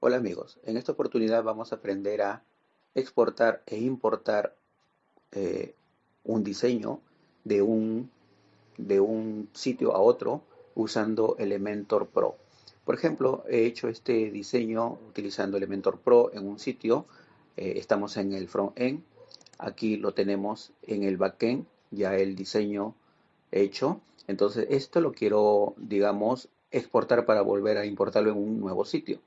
Hola amigos, en esta oportunidad vamos a aprender a exportar e importar eh, un diseño de un, de un sitio a otro usando Elementor Pro. Por ejemplo, he hecho este diseño utilizando Elementor Pro en un sitio. Eh, estamos en el front-end. Aquí lo tenemos en el backend, ya el diseño hecho. Entonces, esto lo quiero, digamos, exportar para volver a importarlo en un nuevo sitio.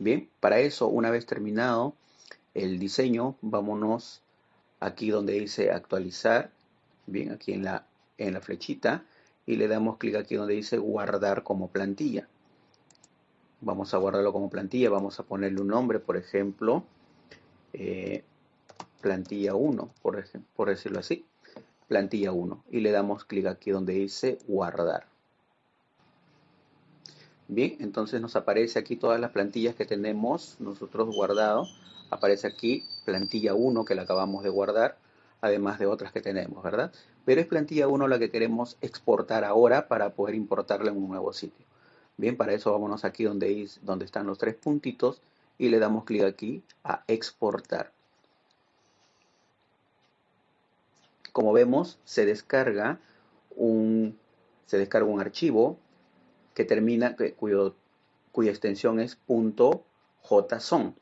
Bien, para eso, una vez terminado el diseño, vámonos aquí donde dice actualizar, bien, aquí en la, en la flechita, y le damos clic aquí donde dice guardar como plantilla. Vamos a guardarlo como plantilla, vamos a ponerle un nombre, por ejemplo, eh, plantilla 1, por, por decirlo así, plantilla 1, y le damos clic aquí donde dice guardar. Bien, entonces nos aparece aquí todas las plantillas que tenemos nosotros guardado. Aparece aquí plantilla 1 que la acabamos de guardar, además de otras que tenemos, ¿verdad? Pero es plantilla 1 la que queremos exportar ahora para poder importarla en un nuevo sitio. Bien, para eso vámonos aquí donde, donde están los tres puntitos y le damos clic aquí a exportar. Como vemos, se descarga un, se descarga un archivo que termina, cuyo, cuya extensión es .json.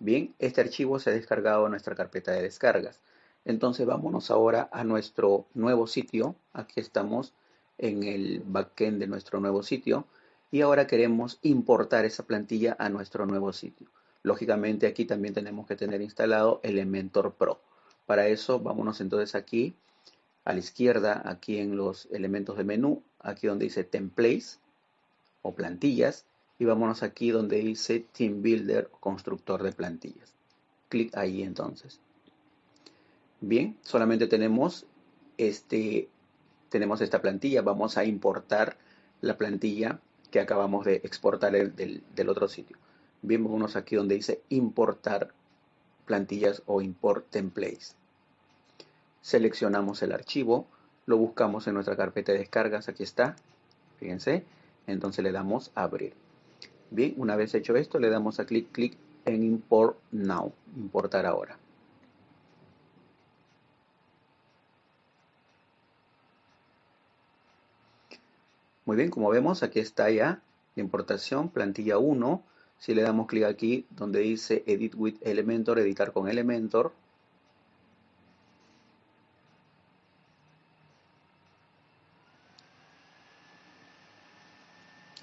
Bien, este archivo se ha descargado a nuestra carpeta de descargas. Entonces vámonos ahora a nuestro nuevo sitio. Aquí estamos en el backend de nuestro nuevo sitio. Y ahora queremos importar esa plantilla a nuestro nuevo sitio. Lógicamente aquí también tenemos que tener instalado Elementor Pro. Para eso vámonos entonces aquí a la izquierda, aquí en los elementos de menú, aquí donde dice Templates plantillas y vámonos aquí donde dice Team Builder o constructor de plantillas. Clic ahí entonces. Bien, solamente tenemos este tenemos esta plantilla, vamos a importar la plantilla que acabamos de exportar del, del otro sitio. Bien, vámonos aquí donde dice importar plantillas o import templates. Seleccionamos el archivo, lo buscamos en nuestra carpeta de descargas, aquí está, fíjense, entonces le damos abrir. Bien, una vez hecho esto, le damos a clic, clic en Import Now, importar ahora. Muy bien, como vemos, aquí está ya la importación, plantilla 1. Si le damos clic aquí donde dice Edit with Elementor, editar con Elementor,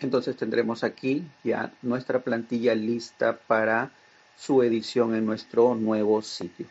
Entonces tendremos aquí ya nuestra plantilla lista para su edición en nuestro nuevo sitio.